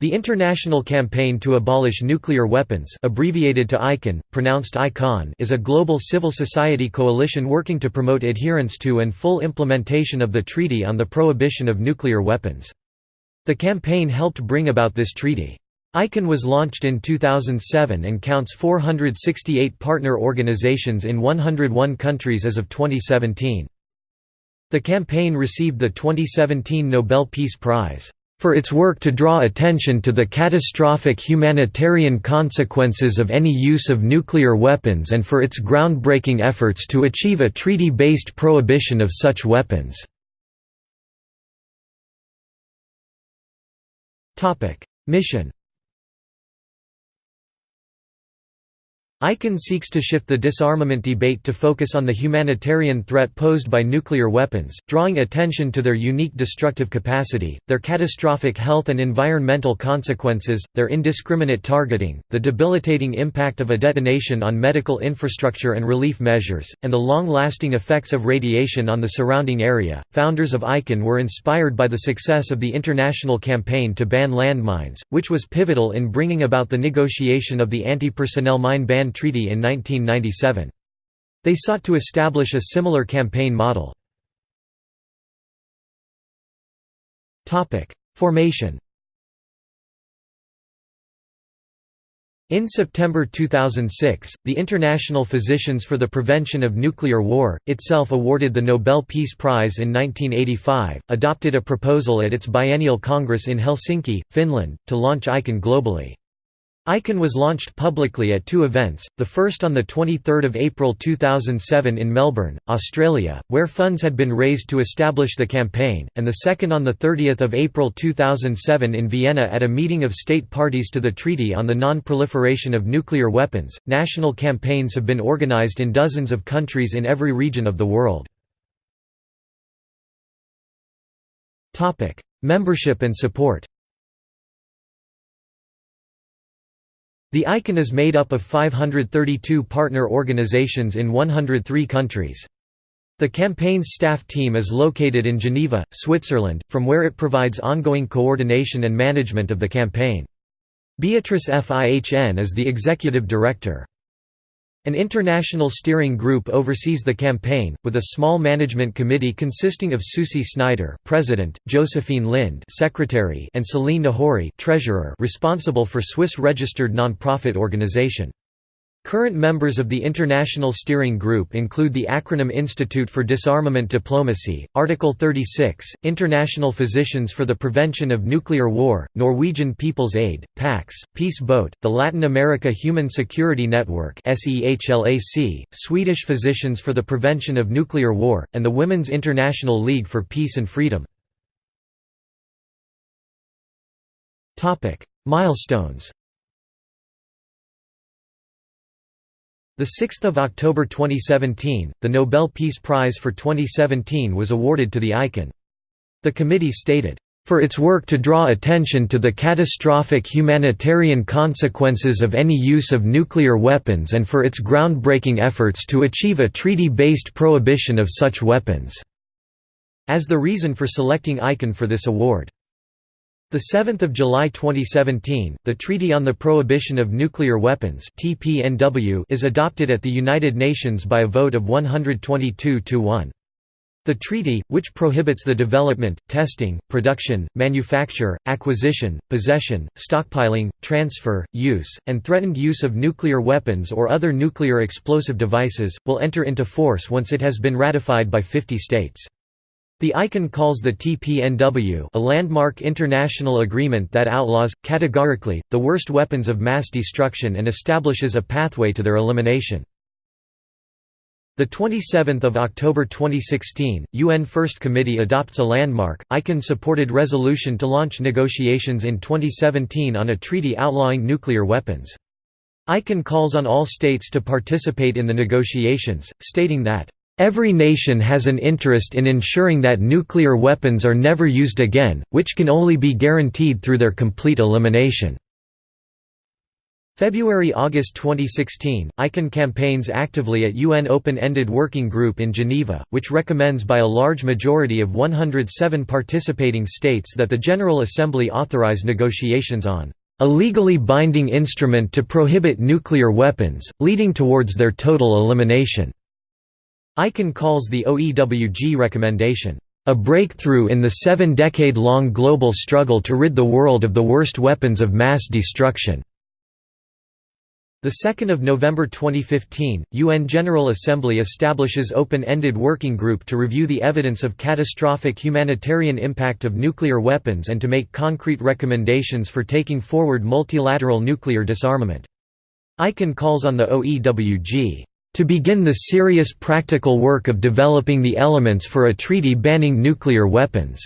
The International Campaign to Abolish Nuclear Weapons abbreviated to ICAN, pronounced ICON is a global civil society coalition working to promote adherence to and full implementation of the Treaty on the Prohibition of Nuclear Weapons. The campaign helped bring about this treaty. ICAN was launched in 2007 and counts 468 partner organizations in 101 countries as of 2017. The campaign received the 2017 Nobel Peace Prize for its work to draw attention to the catastrophic humanitarian consequences of any use of nuclear weapons and for its groundbreaking efforts to achieve a treaty-based prohibition of such weapons. Mission ICAN seeks to shift the disarmament debate to focus on the humanitarian threat posed by nuclear weapons, drawing attention to their unique destructive capacity, their catastrophic health and environmental consequences, their indiscriminate targeting, the debilitating impact of a detonation on medical infrastructure and relief measures, and the long-lasting effects of radiation on the surrounding area. Founders of ICAN were inspired by the success of the international campaign to ban landmines, which was pivotal in bringing about the negotiation of the anti-personnel mine ban Treaty in 1997. They sought to establish a similar campaign model. Formation In September 2006, the International Physicians for the Prevention of Nuclear War, itself awarded the Nobel Peace Prize in 1985, adopted a proposal at its biennial congress in Helsinki, Finland, to launch ICAN globally. ICAN was launched publicly at two events, the first on 23 April 2007 in Melbourne, Australia, where funds had been raised to establish the campaign, and the second on 30 April 2007 in Vienna at a meeting of state parties to the Treaty on the Non-Proliferation of Nuclear Weapons. National campaigns have been organised in dozens of countries in every region of the world. Membership and support The ICAN is made up of 532 partner organizations in 103 countries. The campaign's staff team is located in Geneva, Switzerland, from where it provides ongoing coordination and management of the campaign. Beatrice Fihn is the executive director. An international steering group oversees the campaign, with a small management committee consisting of Susi Snyder President, Josefin Lind Secretary and Celine Nahory Treasurer responsible for Swiss-registered non-profit organization. Current members of the International Steering Group include the acronym Institute for Disarmament Diplomacy, Article 36, International Physicians for the Prevention of Nuclear War, Norwegian People's Aid, PAX, Peace Boat, the Latin America Human Security Network Swedish Physicians for the Prevention of Nuclear War, and the Women's International League for Peace and Freedom. Milestones 6 October 2017, the Nobel Peace Prize for 2017 was awarded to the ICAN. The committee stated, "...for its work to draw attention to the catastrophic humanitarian consequences of any use of nuclear weapons and for its groundbreaking efforts to achieve a treaty-based prohibition of such weapons." as the reason for selecting ICAN for this award. The 7th of July 2017, the Treaty on the Prohibition of Nuclear Weapons is adopted at the United Nations by a vote of 122 to 1. The treaty, which prohibits the development, testing, production, manufacture, acquisition, possession, stockpiling, transfer, use, and threatened use of nuclear weapons or other nuclear explosive devices, will enter into force once it has been ratified by 50 states. The ICAN calls the TPNW a landmark international agreement that outlaws, categorically, the worst weapons of mass destruction and establishes a pathway to their elimination. 27 October 2016, UN First Committee adopts a landmark, ICAN-supported resolution to launch negotiations in 2017 on a treaty outlawing nuclear weapons. ICAN calls on all states to participate in the negotiations, stating that Every nation has an interest in ensuring that nuclear weapons are never used again, which can only be guaranteed through their complete elimination. February–August 2016, ICAN campaigns actively at UN Open-Ended Working Group in Geneva, which recommends by a large majority of 107 participating states that the General Assembly authorize negotiations on a legally binding instrument to prohibit nuclear weapons, leading towards their total elimination. ICAN calls the OEWG recommendation, "...a breakthrough in the seven-decade-long global struggle to rid the world of the worst weapons of mass destruction." 2 November 2015, UN General Assembly establishes open-ended working group to review the evidence of catastrophic humanitarian impact of nuclear weapons and to make concrete recommendations for taking forward multilateral nuclear disarmament. ICAN calls on the OEWG to begin the serious practical work of developing the elements for a treaty banning nuclear weapons.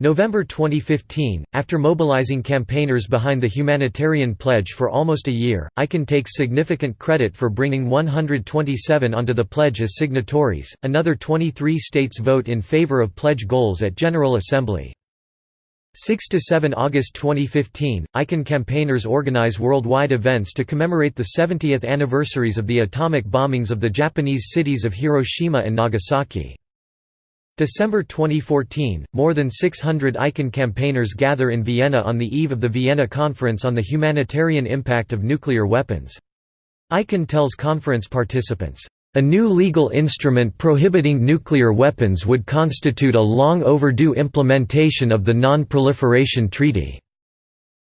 November 2015, after mobilizing campaigners behind the humanitarian pledge for almost a year, ICAN takes significant credit for bringing 127 onto the pledge as signatories. Another 23 states vote in favor of pledge goals at General Assembly. 6–7 August 2015, ICAN campaigners organize worldwide events to commemorate the 70th anniversaries of the atomic bombings of the Japanese cities of Hiroshima and Nagasaki. December 2014, more than 600 ICAN campaigners gather in Vienna on the eve of the Vienna Conference on the Humanitarian Impact of Nuclear Weapons. ICAN tells conference participants, "...a new legal instrument prohibiting nuclear weapons would constitute a long overdue implementation of the Non-Proliferation Treaty."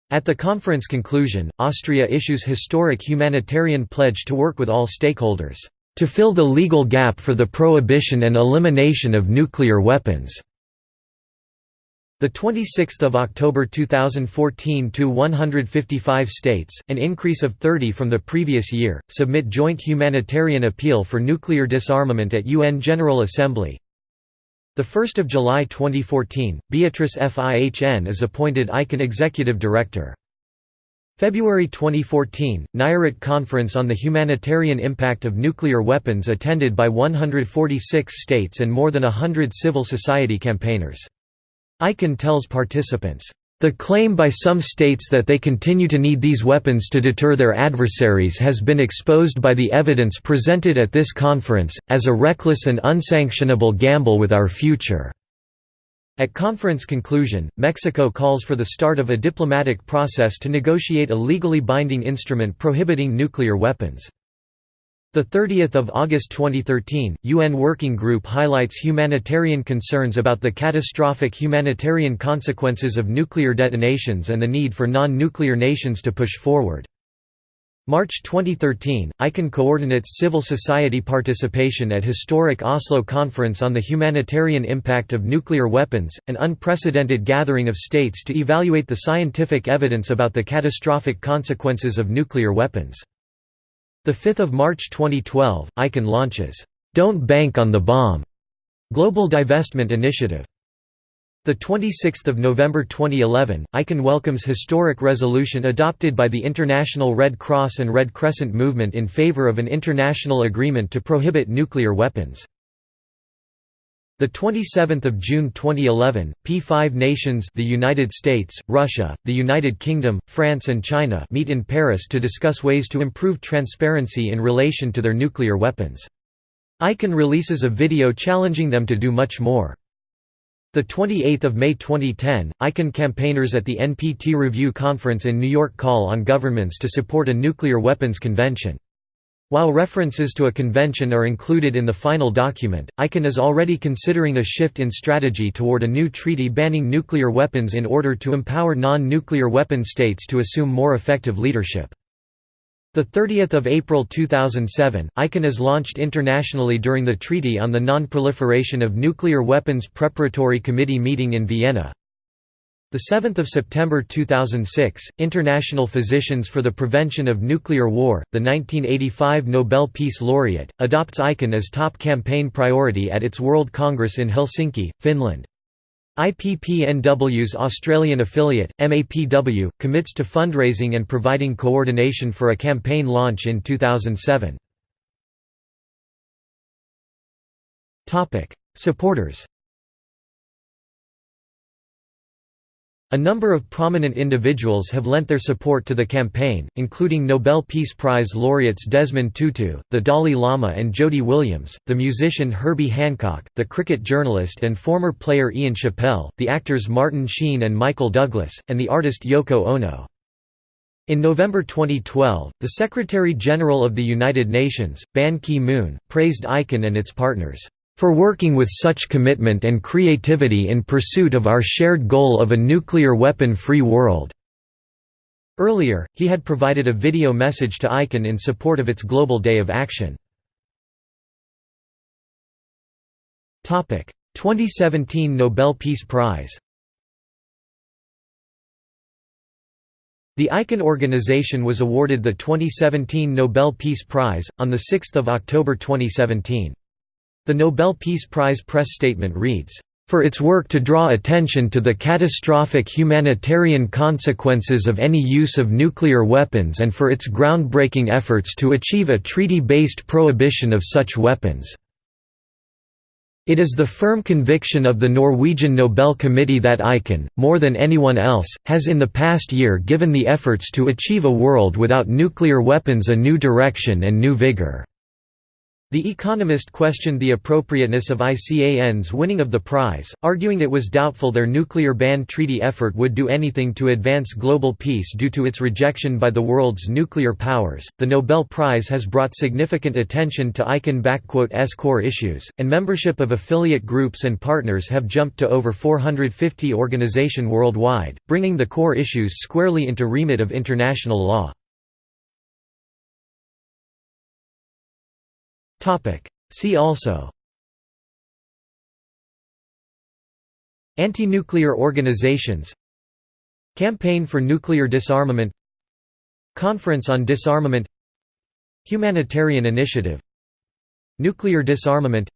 At the conference conclusion, Austria issues historic humanitarian pledge to work with all stakeholders to fill the legal gap for the prohibition and elimination of nuclear weapons. The 26th of October 2014 to 155 states, an increase of 30 from the previous year, submit joint humanitarian appeal for nuclear disarmament at UN General Assembly. The 1st of July 2014, Beatrice Fihn is appointed ICAN executive director. February 2014, Nayarit Conference on the Humanitarian Impact of Nuclear Weapons attended by 146 states and more than hundred civil society campaigners. ICAN tells participants, "...the claim by some states that they continue to need these weapons to deter their adversaries has been exposed by the evidence presented at this conference, as a reckless and unsanctionable gamble with our future." At conference conclusion, Mexico calls for the start of a diplomatic process to negotiate a legally binding instrument prohibiting nuclear weapons. 30 August 2013, UN Working Group highlights humanitarian concerns about the catastrophic humanitarian consequences of nuclear detonations and the need for non-nuclear nations to push forward. March 2013, ICAN coordinates civil society participation at historic Oslo Conference on the Humanitarian Impact of Nuclear Weapons, an unprecedented gathering of states to evaluate the scientific evidence about the catastrophic consequences of nuclear weapons. 5 March 2012, ICAN launches, "'Don't Bank on the Bomb' Global Divestment Initiative. The 26th of November 2011, ICAN welcomes historic resolution adopted by the International Red Cross and Red Crescent movement in favor of an international agreement to prohibit nuclear weapons. The 27th of June 2011, P5 nations, the United States, Russia, the United Kingdom, France and China meet in Paris to discuss ways to improve transparency in relation to their nuclear weapons. ICAN releases a video challenging them to do much more. The 28th of May 2010, ICAN campaigners at the NPT Review Conference in New York call on governments to support a nuclear weapons convention. While references to a convention are included in the final document, ICAN is already considering a shift in strategy toward a new treaty banning nuclear weapons in order to empower non-nuclear weapon states to assume more effective leadership. 30 April 2007, ICAN is launched internationally during the Treaty on the Non-Proliferation of Nuclear Weapons Preparatory Committee meeting in Vienna. 7 September 2006, International Physicians for the Prevention of Nuclear War, the 1985 Nobel Peace Laureate, adopts ICAN as top campaign priority at its World Congress in Helsinki, Finland. IPPNW's Australian affiliate, MAPW, commits to fundraising and providing coordination for a campaign launch in 2007. Supporters A number of prominent individuals have lent their support to the campaign, including Nobel Peace Prize laureates Desmond Tutu, the Dalai Lama and Jody Williams, the musician Herbie Hancock, the cricket journalist and former player Ian Chappell, the actors Martin Sheen and Michael Douglas, and the artist Yoko Ono. In November 2012, the Secretary-General of the United Nations, Ban Ki-moon, praised ICAN and its partners for working with such commitment and creativity in pursuit of our shared goal of a nuclear weapon-free world." Earlier, he had provided a video message to ICAN in support of its Global Day of Action. 2017 Nobel Peace Prize The ICAN organization was awarded the 2017 Nobel Peace Prize, on 6 October 2017. The Nobel Peace Prize press statement reads, "...for its work to draw attention to the catastrophic humanitarian consequences of any use of nuclear weapons and for its groundbreaking efforts to achieve a treaty-based prohibition of such weapons." It is the firm conviction of the Norwegian Nobel Committee that ICAN, more than anyone else, has in the past year given the efforts to achieve a world without nuclear weapons a new direction and new vigor. The Economist questioned the appropriateness of ICAN's winning of the prize, arguing it was doubtful their nuclear ban treaty effort would do anything to advance global peace due to its rejection by the world's nuclear powers. The Nobel Prize has brought significant attention to ICAN*'s core issues, and membership of affiliate groups and partners have jumped to over 450 organization worldwide, bringing the core issues squarely into remit of international law. See also. Anti-nuclear organizations. Campaign for nuclear disarmament. Conference on Disarmament. Humanitarian Initiative. Nuclear disarmament.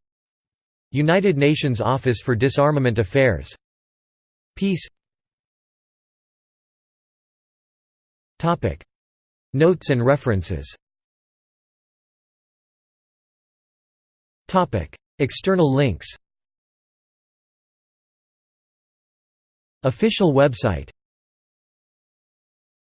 United Nations Office for Disarmament Affairs. Peace. Notes and references External links. Official website